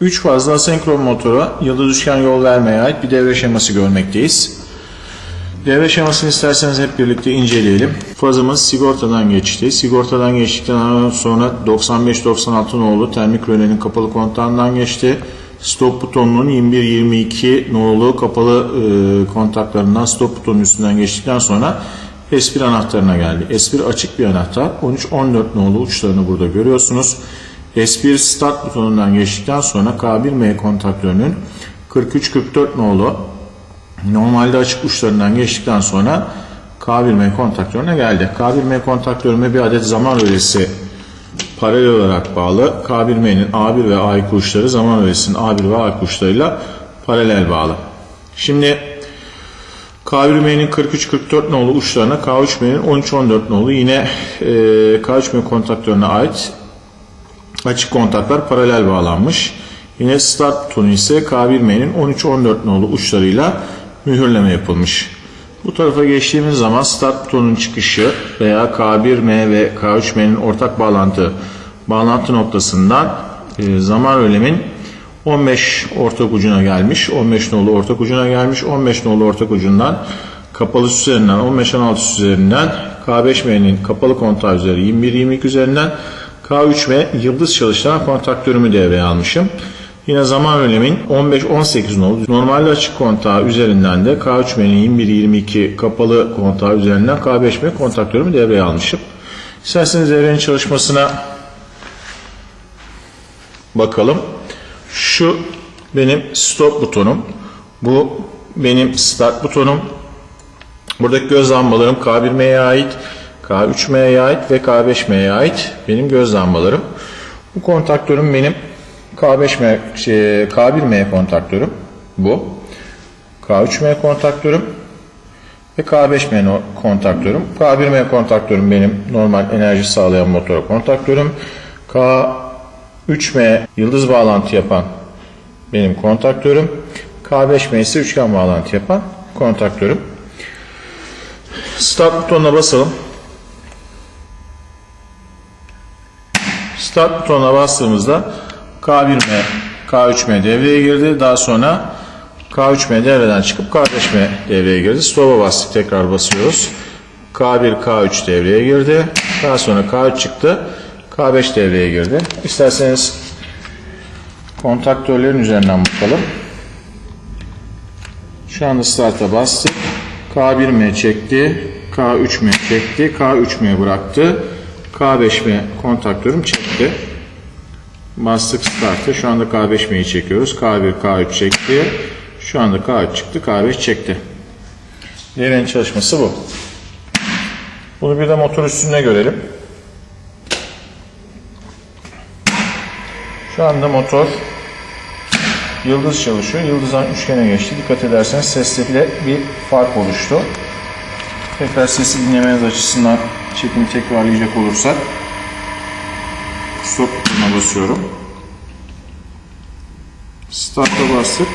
3 fazla asenkron motora yıldız üçgen yol vermeye ait bir devre şeması görmekteyiz. Devre şemasını isterseniz hep birlikte inceleyelim. Fazımız sigortadan geçti. Sigortadan geçtikten sonra 95-96 nolu termik rölenin kapalı kontağından geçti. Stop butonunun 21-22 nolu kapalı e, kontaklarından stop butonun üstünden geçtikten sonra S1 anahtarına geldi. S1 açık bir anahtar. 13-14 nolu uçlarını burada görüyorsunuz. S1 start butonundan geçtikten sonra K1M kontaktörünün 43-44 nolu normalde açık uçlarından geçtikten sonra K1M kontaktörüne geldi. K1M kontaktörüme bir adet zaman rölesi paralel olarak bağlı. K1M'nin A1 ve A2 uçları zaman rölesinin A1 ve A2 uçlarıyla paralel bağlı. Şimdi K1M'nin 43-44 nolu uçlarına K3M'nin 13-14 nolu yine e, K3M kontaktörüne ait açık kontaklar paralel bağlanmış. Yine start butonu ise K1M'nin 13-14 nolu uçlarıyla mühürleme yapılmış. Bu tarafa geçtiğimiz zaman start butonunun çıkışı veya K1M ve K3M'nin ortak bağlantı bağlantı noktasından e, zaman ölemin 15 ortak ucuna gelmiş. 15 nolu ortak ucuna gelmiş. 15 nolu ortak ucundan kapalı üzerinden 15-16 süs üzerinden K5M'nin kapalı kontağı üzeri 21-22 üzerinden K3M yıldız çalıştıran kontaktörümü devreye almışım. Yine zaman önemin 15-18 nolu normalde açık kontağı üzerinden de K3M'nin 21-22 kapalı kontağı üzerinden K5M kontaktörümü devreye almışım. İsterseniz devrenin çalışmasına bakalım. Şu benim stop butonum. Bu benim start butonum. Buradaki göz lambalarım K1M'ye ait, K3M'ye ait ve K5M'ye ait benim göz lambalarım. Bu kontaktörüm benim K5M, şey, K1M kontaktörüm. Bu. K3M kontaktörüm ve K5M kontaktörüm. K1M kontaktörüm benim normal enerji sağlayan motor kontaktörüm. K3M yıldız bağlantı yapan benim kontaktörüm. K5M ise üçgen bağlantı yapan kontaktörüm. Start butonuna basalım. Start butonuna bastığımızda K1M, K3M devreye girdi. Daha sonra K3M devreden çıkıp K5M devreye girdi. Stop'a bastık. Tekrar basıyoruz. K1, K3 devreye girdi. Daha sonra K3 çıktı. K5 devreye girdi. İsterseniz kontaktörlerin üzerinden bakalım. Şu anda start'a bastık. K1M çekti. K3M çekti. K3M bıraktı. K5M kontaktörüm çekti. Bastık start'ı. Şu anda K5M'yi çekiyoruz. K1, K3 çekti. Şu anda K3 çıktı. K5 çekti. Devrenin çalışması bu. Bunu bir de motor üstünde görelim. Şu anda motor yıldız çalışıyor. Yıldızdan üçgene geçti. Dikkat ederseniz sesle bir fark oluştu. Tekrar sesi dinlemeniz açısından çekimi tekrarlayacak olursak stop butonuna basıyorum. Start'a bastık.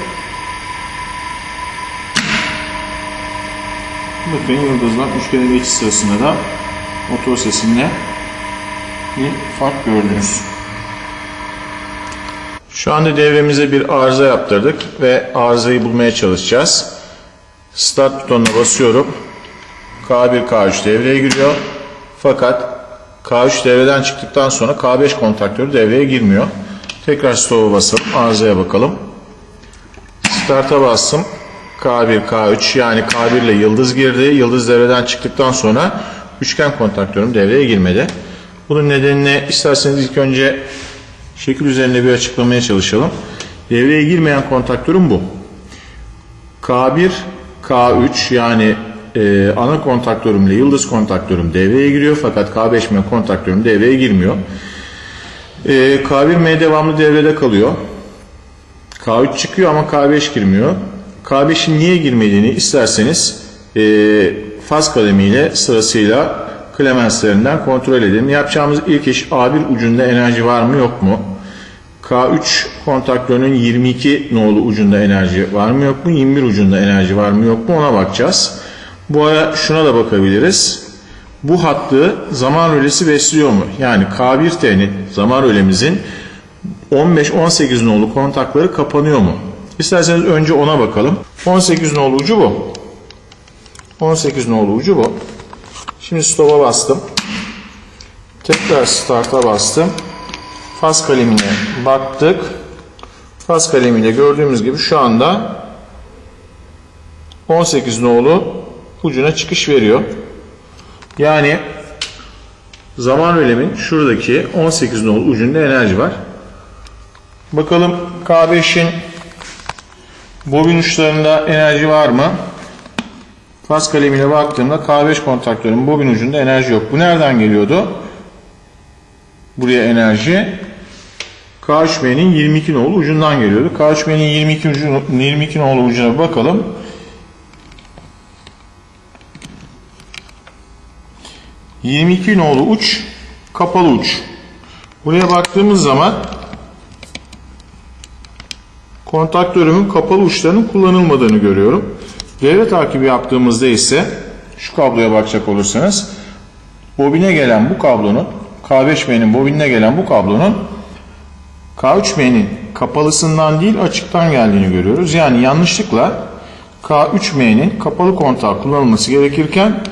Bakın yıldızdan üçgene geçiş sırasında da motor sesinde bir fark gördünüz. Şu anda devremize bir arıza yaptırdık ve arızayı bulmaya çalışacağız. Start butonuna basıyorum. K1, K3 devreye giriyor. Fakat K3 devreden çıktıktan sonra K5 kontaktörü devreye girmiyor. Tekrar stop'a basalım. Arızaya bakalım. Start'a bastım. K1, K3 yani K1 ile yıldız girdi. Yıldız devreden çıktıktan sonra üçgen kontaktörüm devreye girmedi. Bunun nedenini isterseniz ilk önce şekil üzerinde bir açıklamaya çalışalım. Devreye girmeyen kontaktörüm bu. K1, K3 yani e, ana kontaktörümle yıldız kontaktörüm devreye giriyor fakat K5M kontaktörüm devreye girmiyor. E, K1M devamlı devrede kalıyor. K3 çıkıyor ama K5 girmiyor. K5'in niye girmediğini isterseniz e, faz kalemiyle sırasıyla klemenslerinden kontrol edelim. Yapacağımız ilk iş A1 ucunda enerji var mı yok mu? K3 kontaktörünün 22 nolu ucunda enerji var mı yok mu? 21 ucunda enerji var mı yok mu? Ona bakacağız. Bu ara şuna da bakabiliriz. Bu hattı zaman rölesi besliyor mu? Yani K1T'nin zaman rölemizin 15-18 nolu kontakları kapanıyor mu? İsterseniz önce ona bakalım. 18 nolu ucu bu. 18 nolu ucu bu. Şimdi stop'a bastım. Tekrar start'a bastım. Faz kalemine baktık. Faz kalemiyle gördüğümüz gibi şu anda 18 nolu ucuna çıkış veriyor. Yani zaman ölemin şuradaki 18 nolu ucunda enerji var. Bakalım K5'in bobin uçlarında enerji var mı? Faz kalemiyle baktığımda K5 kontaktörün bobin ucunda enerji yok. Bu nereden geliyordu? Buraya enerji K3B'nin 22 nolu ucundan geliyordu. K3B'nin 22, ucu, 22 nolu ucuna bakalım. ...22 nolu uç... ...kapalı uç. Buraya baktığımız zaman... ...kontaktörümün kapalı uçlarının kullanılmadığını görüyorum. Devre takibi yaptığımızda ise... ...şu kabloya bakacak olursanız... ...bobine gelen bu kablonun... K5B'nin bobinine gelen bu kablonun K3M'nin kapalısından değil açıktan geldiğini görüyoruz. Yani yanlışlıkla K3M'nin kapalı kontağı kullanılması gerekirken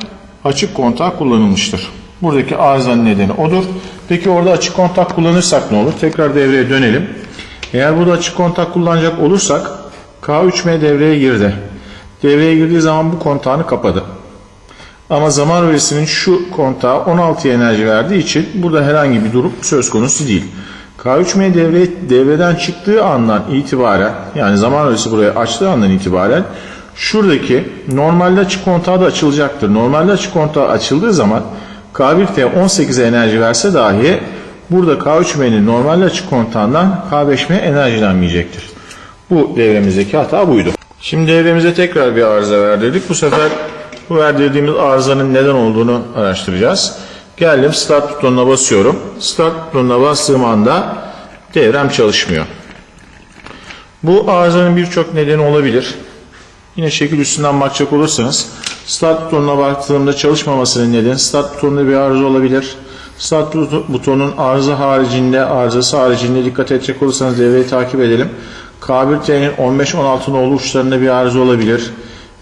açık kontağı kullanılmıştır. Buradaki arızanın nedeni odur. Peki orada açık kontak kullanırsak ne olur? Tekrar devreye dönelim. Eğer burada açık kontak kullanacak olursak K3M devreye girdi. Devreye girdiği zaman bu kontağını kapadı. Ama zaman öresinin şu kontağı 16'ya enerji verdiği için burada herhangi bir durum söz konusu değil. K3M devre, devreden çıktığı andan itibaren yani zaman öğresi buraya açtığı andan itibaren şuradaki normalde açık kontağı da açılacaktır. Normalde açık kontağı açıldığı zaman K1T 18'e enerji verse dahi burada K3M'nin normalde açık kontağından K5M enerjilenmeyecektir. Bu devremizdeki hata buydu. Şimdi devremize tekrar bir arıza verdirdik. Bu sefer bu verdirdiğimiz arızanın neden olduğunu araştıracağız. Geldim start butonuna basıyorum. Start butonuna bastığım anda devrem çalışmıyor. Bu arızanın birçok nedeni olabilir. Yine şekil üstünden bakacak olursanız start butonuna baktığımda çalışmamasının nedeni start butonunda bir arıza olabilir. Start butonun arıza haricinde, arızası haricinde dikkat edecek olursanız devreyi takip edelim. K1T'nin 15-16 nolu uçlarında bir arıza olabilir.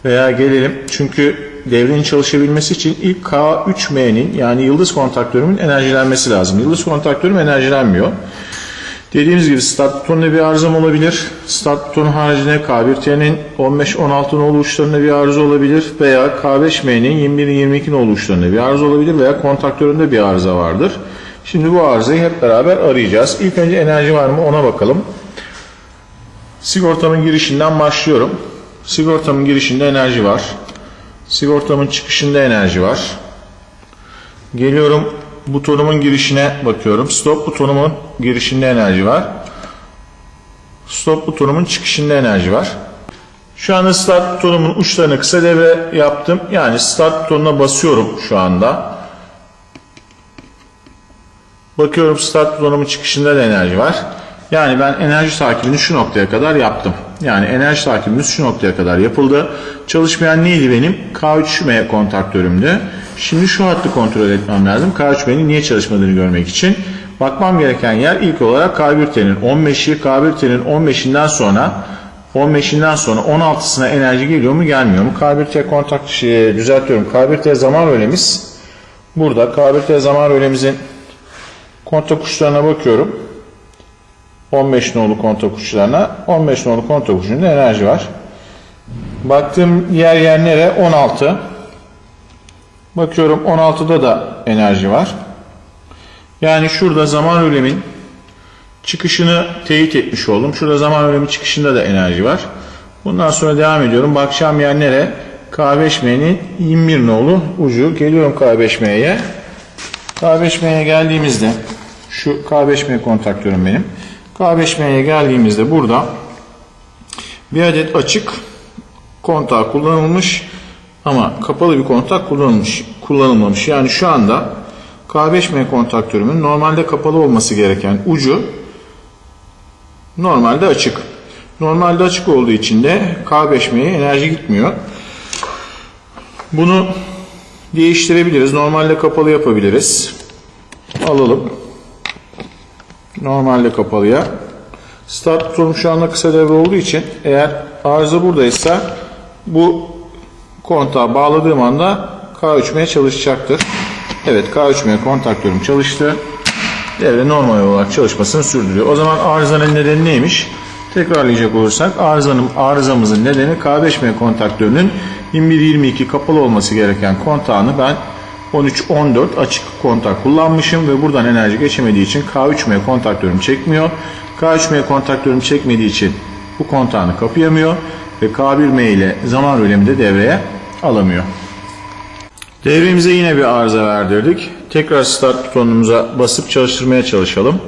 Veya gelelim çünkü devrenin çalışabilmesi için ilk K3M'nin yani yıldız kontaktörümün enerjilenmesi lazım. Yıldız kontaktörüm enerjilenmiyor. Dediğimiz gibi start butonunda bir arızam olabilir. Start butonu haricinde K1T'nin 15-16 nolu uçlarında bir arıza olabilir. Veya K5M'nin 21-22 nolu uçlarında bir arıza olabilir. Veya kontaktöründe bir arıza vardır. Şimdi bu arızayı hep beraber arayacağız. İlk önce enerji var mı ona bakalım. Sigortamın girişinden başlıyorum. Sigortamın girişinde enerji var. Sigortamın çıkışında enerji var. Geliyorum butonumun girişine bakıyorum. Stop butonumun girişinde enerji var. Stop butonumun çıkışında enerji var. Şu anda start butonumun uçlarını kısa devre yaptım. Yani start butonuna basıyorum şu anda. Bakıyorum start butonumun çıkışında da enerji var. Yani ben enerji takibini şu noktaya kadar yaptım. Yani enerji takibimiz şu noktaya kadar yapıldı. Çalışmayan neydi benim? K3M kontaktörümdü. Şimdi şu hattı kontrol etmem lazım. K3M'nin niye çalışmadığını görmek için. Bakmam gereken yer ilk olarak K1T'nin 15'i, K1T'nin 15'inden sonra 15'inden sonra 16'sına enerji geliyor mu gelmiyor mu? K1T kontak şey, düzeltiyorum. K1T zaman öğlemiz burada. K1T zaman öğlemizin kontak uçlarına bakıyorum. 15 nolu kontak uçlarına 15 nolu kontak ucunda enerji var. Baktığım yer yer nere? 16. Bakıyorum 16'da da enerji var. Yani şurada zaman ölemin çıkışını teyit etmiş oldum. Şurada zaman ölemi çıkışında da enerji var. Bundan sonra devam ediyorum. Bakacağım yer nere? K5M'nin 21 nolu ucu. Geliyorum K5M'ye. K5M'ye geldiğimizde şu K5M kontaktörüm benim. K5M'ye geldiğimizde burada bir adet açık kontak kullanılmış ama kapalı bir kontak kullanılmış, kullanılmamış. Yani şu anda K5M kontaktörümün normalde kapalı olması gereken ucu normalde açık. Normalde açık olduğu için de K5M'ye enerji gitmiyor. Bunu değiştirebiliriz. Normalde kapalı yapabiliriz. Alalım. Normalde kapalıya. Start butonum şu anda kısa devre olduğu için eğer arıza buradaysa bu kontağa bağladığım anda K3M çalışacaktır. Evet K3M kontaktörüm çalıştı. Devre normal olarak çalışmasını sürdürüyor. O zaman arızanın nedeni neymiş? Tekrarlayacak olursak arızanın, arızamızın nedeni K5M kontaktörünün 21-22 kapalı olması gereken kontağını ben 13-14 açık kontak kullanmışım ve buradan enerji geçemediği için K3M kontaktörüm çekmiyor. K3M kontaktörüm çekmediği için bu kontağını kapayamıyor ve K1M ile zaman rölemi de devreye alamıyor. Devremize yine bir arıza verdirdik. Tekrar start butonumuza basıp çalıştırmaya çalışalım.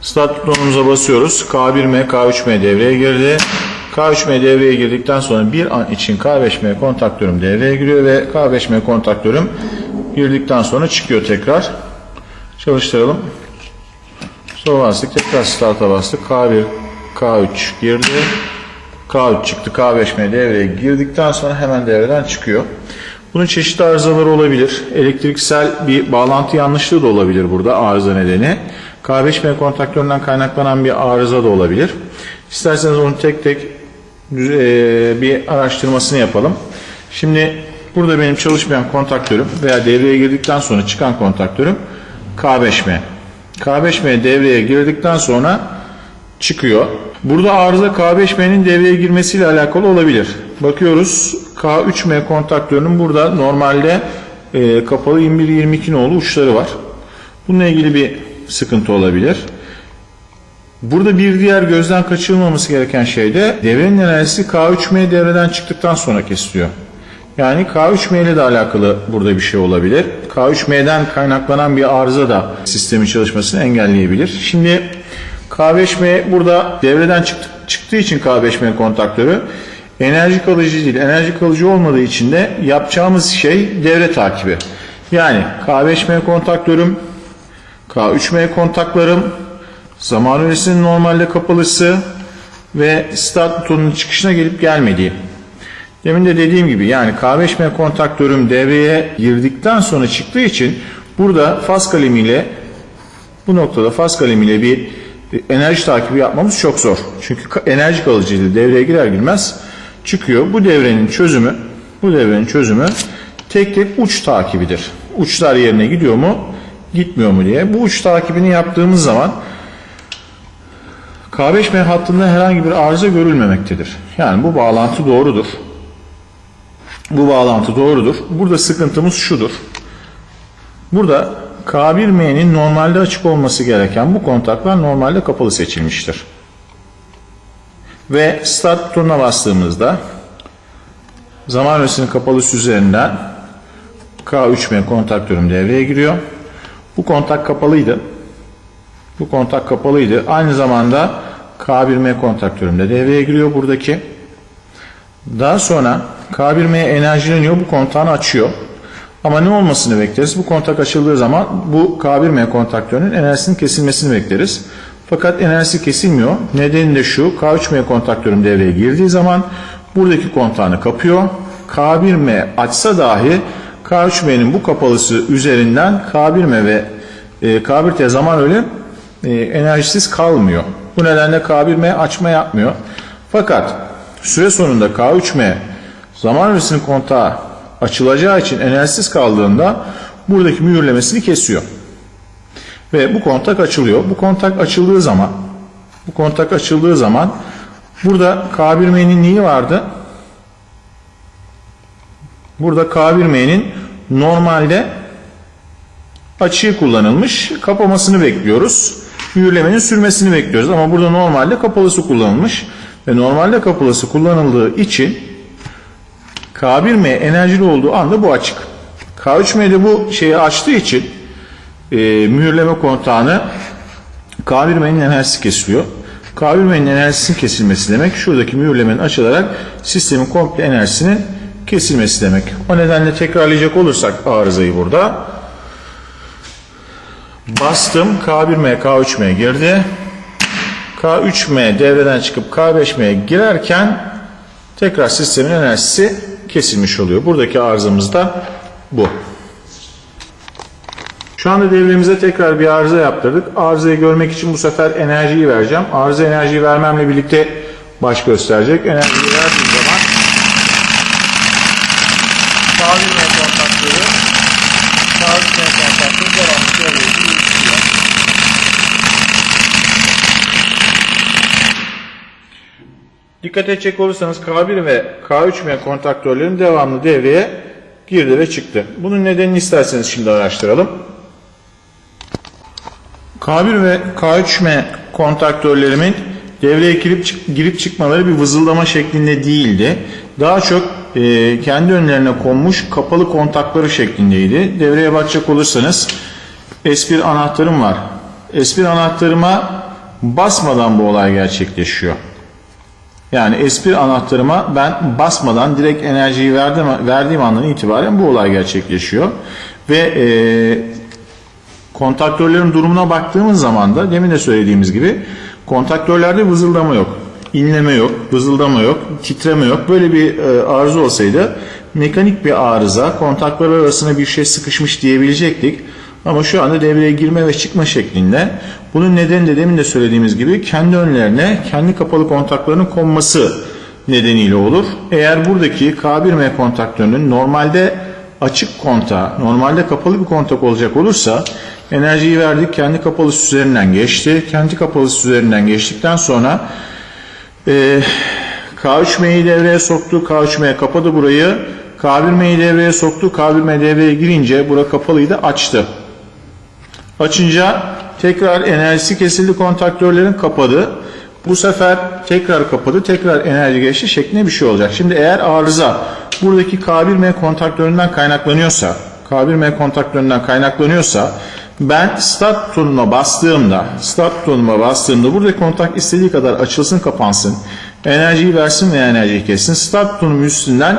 Start butonumuza basıyoruz. K1M, K3M devreye girdi. K3M devreye girdikten sonra bir an için K5M kontaktörüm devreye giriyor ve K5M kontaktörüm girdikten sonra çıkıyor tekrar. Çalıştıralım. Sonra bastık. Tekrar start'a bastık. K1, K3 girdi. K3 çıktı. K5M devreye girdikten sonra hemen devreden çıkıyor. Bunun çeşitli arızaları olabilir. Elektriksel bir bağlantı yanlışlığı da olabilir burada arıza nedeni. K5M kontaktöründen kaynaklanan bir arıza da olabilir. İsterseniz onu tek tek e, bir araştırmasını yapalım. Şimdi burada benim çalışmayan kontaktörüm veya devreye girdikten sonra çıkan kontaktörüm K5M. K5M devreye girdikten sonra çıkıyor. Burada arıza K5M'nin devreye girmesiyle alakalı olabilir. Bakıyoruz K3M kontaktörünün burada normalde e, kapalı 21-22 nolu uçları var. Bununla ilgili bir sıkıntı olabilir. Burada bir diğer gözden kaçırılmaması gereken şey de devrenin enerjisi K3M devreden çıktıktan sonra kesiliyor. Yani K3M ile de alakalı burada bir şey olabilir. K3M'den kaynaklanan bir arıza da sistemin çalışmasını engelleyebilir. Şimdi K5M burada devreden çıktı, çıktığı için K5M kontaktörü enerji kalıcı değil. Enerji kalıcı olmadığı için de yapacağımız şey devre takibi. Yani K5M kontaktörüm, K3M kontaklarım, zaman öresinin normalde kapalısı ve start butonunun çıkışına gelip gelmediği. Demin de dediğim gibi yani K5M kontaktörüm devreye girdikten sonra çıktığı için burada faz kalemiyle bu noktada faz kalemiyle bir enerji takibi yapmamız çok zor. Çünkü enerji kalıcılığı devreye girer girmez çıkıyor. Bu devrenin çözümü bu devrenin çözümü tek tek uç takibidir. Uçlar yerine gidiyor mu gitmiyor mu diye. Bu uç takibini yaptığımız zaman K5M hattında herhangi bir arıza görülmemektedir. Yani bu bağlantı doğrudur. Bu bağlantı doğrudur. Burada sıkıntımız şudur. Burada K1M'nin normalde açık olması gereken bu kontaklar normalde kapalı seçilmiştir. Ve start butonuna bastığımızda zaman öresinin kapalısı üzerinden K3M kontaktörüm devreye giriyor. Bu kontak kapalıydı. Bu kontak kapalıydı. Aynı zamanda K1M kontaktörüm de devreye giriyor buradaki. Daha sonra K1M enerjileniyor. Bu kontağını açıyor. Ama ne olmasını bekleriz? Bu kontak açıldığı zaman bu K1M kontaktörünün enerjisinin kesilmesini bekleriz. Fakat enerjisi kesilmiyor. Nedeni de şu. K3M kontaktörüm devreye girdiği zaman buradaki kontağını kapıyor. K1M açsa dahi K3M'nin bu kapalısı üzerinden K1M ve e, K1T zaman öyle e, enerjisiz kalmıyor. Bu nedenle K1M açma yapmıyor. Fakat süre sonunda K3M zaman öresinin kontağı açılacağı için enerjisiz kaldığında buradaki mühürlemesini kesiyor. Ve bu kontak açılıyor. Bu kontak açıldığı zaman bu kontak açıldığı zaman burada K1M'nin neyi vardı? Burada K1M'nin normalde açığı kullanılmış. Kapamasını bekliyoruz. Mühürlemenin sürmesini bekliyoruz. Ama burada normalde kapalısı kullanılmış. Ve normalde kapalısı kullanıldığı için K1M enerjili olduğu anda bu açık. K3M de bu şeyi açtığı için e, mühürleme kontağını K1M'nin enerjisi kesiliyor. K1M'nin enerjisinin kesilmesi demek şuradaki mühürlemenin açılarak sistemin komple enerjisinin kesilmesi demek. O nedenle tekrarlayacak olursak arızayı burada bastım K1M K3M girdi. K3M devreden çıkıp K5M'ye girerken tekrar sistemin enerjisi kesilmiş oluyor. Buradaki arızamız da bu. Şu anda devremize tekrar bir arıza yaptırdık. Arızayı görmek için bu sefer enerjiyi vereceğim. Arıza enerjiyi vermemle birlikte baş gösterecek. Enerjiyi verdiğim zaman Tavirme kontaktörü Tavirme kontaktörü devamlı devreye giriyor. Dikkat edecek olursanız K1 ve K3M kontaktörlerin devamlı devreye girdi ve çıktı. Bunun nedenini isterseniz şimdi araştıralım. K1 ve K3M kontaktörlerimin devreye girip, girip çıkmaları bir vızıldama şeklinde değildi. Daha çok e, kendi önlerine konmuş kapalı kontakları şeklindeydi. Devreye bakacak olursanız S1 anahtarım var. S1 anahtarıma basmadan bu olay gerçekleşiyor. Yani S1 anahtarıma ben basmadan direkt enerjiyi verdim, verdiğim andan itibaren bu olay gerçekleşiyor. Ve e, kontaktörlerin durumuna baktığımız zaman da demin de söylediğimiz gibi kontaktörlerde vızıldama yok. inleme yok, vızıldama yok, titreme yok. Böyle bir e, arıza olsaydı mekanik bir arıza, kontaktör arasına bir şey sıkışmış diyebilecektik. Ama şu anda devreye girme ve çıkma şeklinde. Bunun nedeni de demin de söylediğimiz gibi kendi önlerine kendi kapalı kontaklarının konması nedeniyle olur. Eğer buradaki K1M kontaktörünün normalde açık kontağı, normalde kapalı bir kontak olacak olursa enerjiyi verdik kendi kapalısı üzerinden geçti. Kendi kapalısı üzerinden geçtikten sonra e, K3M'yi devreye soktu. K3M kapadı burayı. K1M'yi devreye soktu. K1M devreye girince bura kapalıydı açtı. Açınca tekrar enerjisi kesildi kontaktörlerin kapadı. Bu sefer tekrar kapadı, tekrar enerji geçti şeklinde bir şey olacak. Şimdi eğer arıza buradaki K1M kontaktöründen kaynaklanıyorsa, K1M kontaktöründen kaynaklanıyorsa ben start butonuna bastığımda, start butonuma bastığımda buradaki kontak istediği kadar açılsın, kapansın. Enerjiyi versin veya enerjiyi kessin. Start butonum üstünden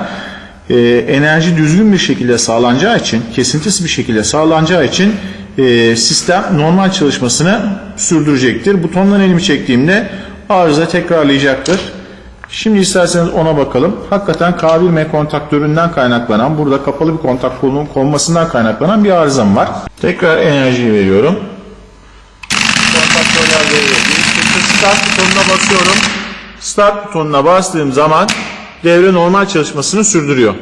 e, enerji düzgün bir şekilde sağlanacağı için, kesintisiz bir şekilde sağlanacağı için e, sistem normal çalışmasını sürdürecektir. Butondan elimi çektiğimde arıza tekrarlayacaktır. Şimdi isterseniz ona bakalım. Hakikaten K1M kontaktöründen kaynaklanan, burada kapalı bir kontak kolunun konmasından kaynaklanan bir arızam var. Tekrar enerjiyi veriyorum. Kontaktörler çıktı. Start butonuna basıyorum. Start butonuna bastığım zaman devre normal çalışmasını sürdürüyor.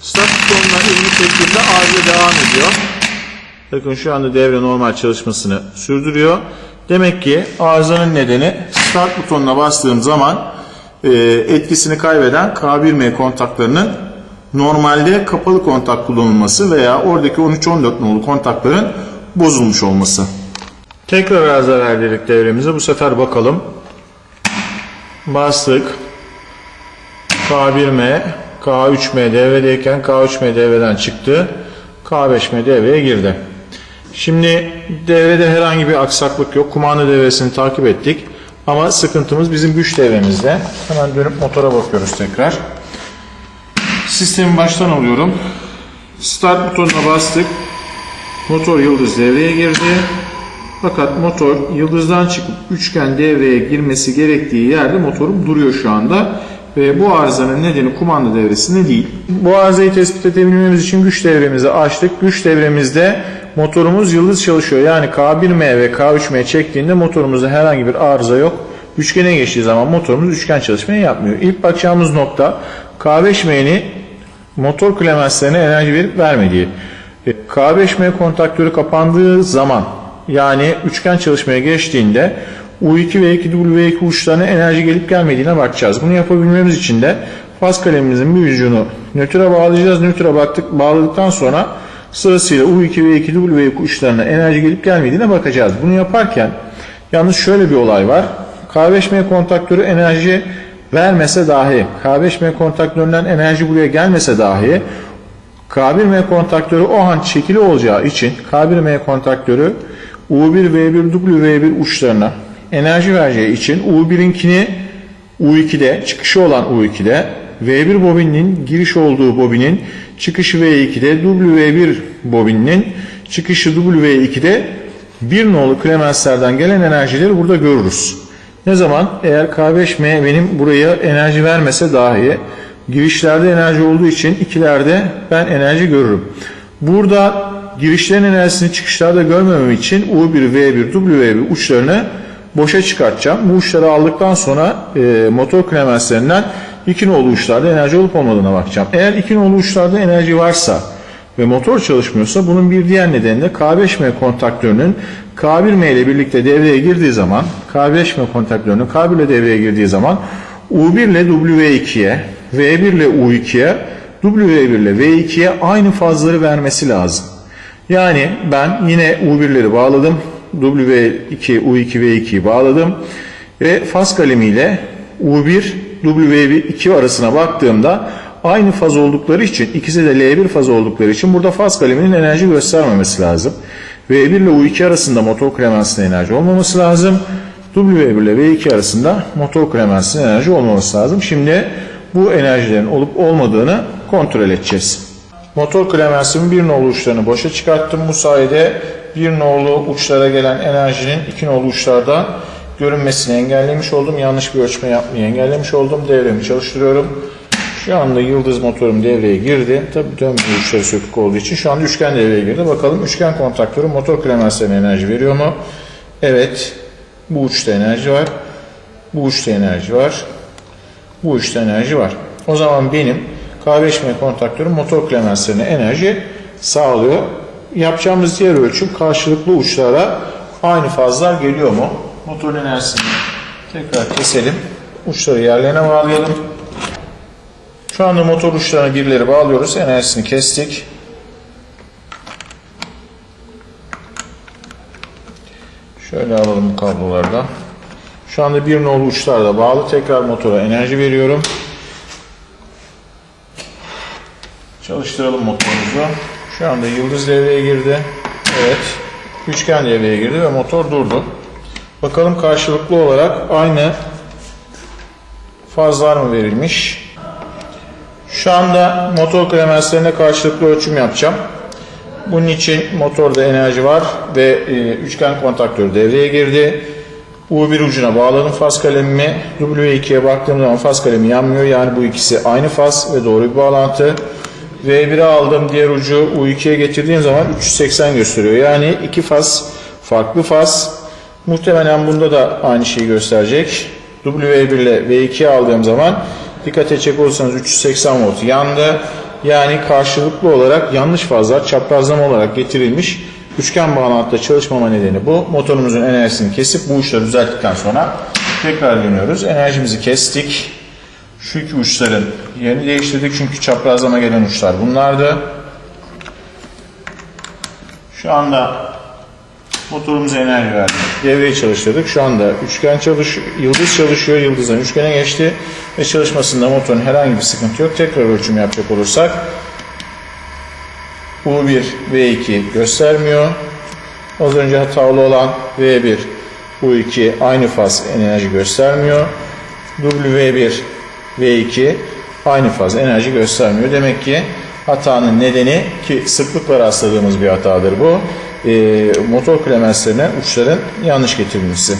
Start butonuna elimi çektiğimde arıza devam ediyor. Bakın şu anda devre normal çalışmasını sürdürüyor. Demek ki arızanın nedeni start butonuna bastığım zaman e, etkisini kaybeden K1M kontaklarının normalde kapalı kontak kullanılması veya oradaki 13-14 nolu kontakların bozulmuş olması. Tekrar arıza verdik devremize. Bu sefer bakalım. Bastık. K1M, K3M devredeyken K3M devreden çıktı. K5M devreye girdi. Şimdi devrede herhangi bir aksaklık yok. Kumanda devresini takip ettik. Ama sıkıntımız bizim güç devremizde. Hemen dönüp motora bakıyoruz tekrar. Sistemi baştan alıyorum. Start butonuna bastık. Motor yıldız devreye girdi. Fakat motor yıldızdan çıkıp üçgen devreye girmesi gerektiği yerde motorum duruyor şu anda. Ve bu arızanın nedeni kumanda devresinde değil. Bu arızayı tespit edebilmemiz için güç devremizi açtık. Güç devremizde motorumuz yıldız çalışıyor. Yani K1M ve K3M çektiğinde motorumuzda herhangi bir arıza yok. Üçgene geçtiği zaman motorumuz üçgen çalışmayı yapmıyor. İlk bakacağımız nokta K5M'nin motor klemenslerine enerji verip vermediği. E, K5M kontaktörü kapandığı zaman yani üçgen çalışmaya geçtiğinde U2 ve 2W2 uçlarına enerji gelip gelmediğine bakacağız. Bunu yapabilmemiz için de faz kalemimizin bir ucunu nötre bağlayacağız. Nötre baktık, bağladıktan sonra sırasıyla U2 ve 2W2 uçlarına enerji gelip gelmediğine bakacağız. Bunu yaparken yalnız şöyle bir olay var. K5M kontaktörü enerji vermese dahi, K5M kontaktöründen enerji buraya gelmese dahi K1M kontaktörü o an çekili olacağı için K1M kontaktörü U1 V1 W1 uçlarına enerji vereceği için U1'inkini U2'de çıkışı olan U2'de V1 bobininin giriş olduğu bobinin çıkışı V2'de W1 bobininin çıkışı W2'de bir nolu klemenslerden gelen enerjileri burada görürüz. Ne zaman? Eğer K5M benim buraya enerji vermese dahi girişlerde enerji olduğu için ikilerde ben enerji görürüm. Burada girişlerin enerjisini çıkışlarda görmemem için U1, V1, W1 uçlarını boşa çıkartacağım. Bu uçları aldıktan sonra e, motor klemenslerinden iki nolu uçlarda enerji olup olmadığına bakacağım. Eğer iki nolu uçlarda enerji varsa ve motor çalışmıyorsa bunun bir diğer nedeni de K5M kontaktörünün K1M ile birlikte devreye girdiği zaman K5M kontaktörünün K1 ile devreye girdiği zaman U1 ile W2'ye V1 ile U2'ye W1 ile V2'ye aynı fazları vermesi lazım. Yani ben yine U1'leri bağladım. W2, U2, V2'yi bağladım. Ve faz kalemiyle U1, W2 arasına baktığımda aynı faz oldukları için ikisi de L1 faz oldukları için burada faz kaleminin enerji göstermemesi lazım. V1 ile U2 arasında motor klemensinde enerji olmaması lazım. W1 ile V2 arasında motor klemensinde enerji olmaması lazım. Şimdi bu enerjilerin olup olmadığını kontrol edeceğiz. Motor klemensimin bir nolu uçlarını boşa çıkarttım. Bu sayede bir nolu uçlara gelen enerjinin iki nolu uçlarda görünmesini engellemiş oldum. Yanlış bir ölçme yapmayı engellemiş oldum. Devremi çalıştırıyorum. Şu anda yıldız motorum devreye girdi. Tabi dönmüyor uçları sökük olduğu için. Şu anda üçgen devreye girdi. Bakalım üçgen kontaktörü motor klemenslerine enerji veriyor mu? Evet. Bu uçta enerji var. Bu uçta enerji var. Bu uçta enerji var. O zaman benim K5M kontaktörüm motor klemenslerine enerji sağlıyor. Yapacağımız diğer ölçüm karşılıklı uçlara aynı fazlar geliyor mu? Motor enerjisini tekrar keselim. Uçları yerlerine bağlayalım. Şu anda motor uçlarına birileri bağlıyoruz. Enerjisini kestik. Şöyle alalım kablolardan. Şu anda bir nolu uçlarda bağlı. Tekrar motora enerji veriyorum. Çalıştıralım motorumuzu. Şu anda yıldız devreye girdi. Evet. Üçgen devreye girdi ve motor durdu. Bakalım karşılıklı olarak aynı fazlar mı verilmiş? Şu anda motor klemenslerine karşılıklı ölçüm yapacağım. Bunun için motorda enerji var ve e, üçgen kontaktör devreye girdi. U1 ucuna bağladım faz kalemimi. W2'ye baktığım zaman faz kalemi yanmıyor. Yani bu ikisi aynı faz ve doğru bir bağlantı. V1'e aldım diğer ucu U2'ye getirdiğim zaman 380 gösteriyor. Yani iki faz farklı faz. Muhtemelen bunda da aynı şeyi gösterecek. W1 ile V2'ye aldığım zaman dikkat edecek olursanız 380 volt yandı. Yani karşılıklı olarak yanlış fazlar çaprazlama olarak getirilmiş. Üçgen bağlantıda çalışmama nedeni bu. Motorumuzun enerjisini kesip bu uçları düzelttikten sonra tekrar dönüyoruz. Enerjimizi kestik. Şu iki uçların yerini değiştirdik çünkü çaprazlama gelen uçlar bunlardı. Şu anda motorumuza enerji verdik. Devreyi çalıştırdık. Şu anda üçgen çalış, yıldız çalışıyor. Yıldızdan üçgene geçti ve çalışmasında motorun herhangi bir sıkıntı yok. Tekrar ölçüm yapacak olursak U1 V2 göstermiyor. Az önce hatalı olan V1 U2 aynı faz enerji göstermiyor. W1 V2 aynı faz enerji göstermiyor. Demek ki hatanın nedeni ki sıklıkla rastladığımız bir hatadır bu. E, motor klemenslerine uçların yanlış getirilmesi.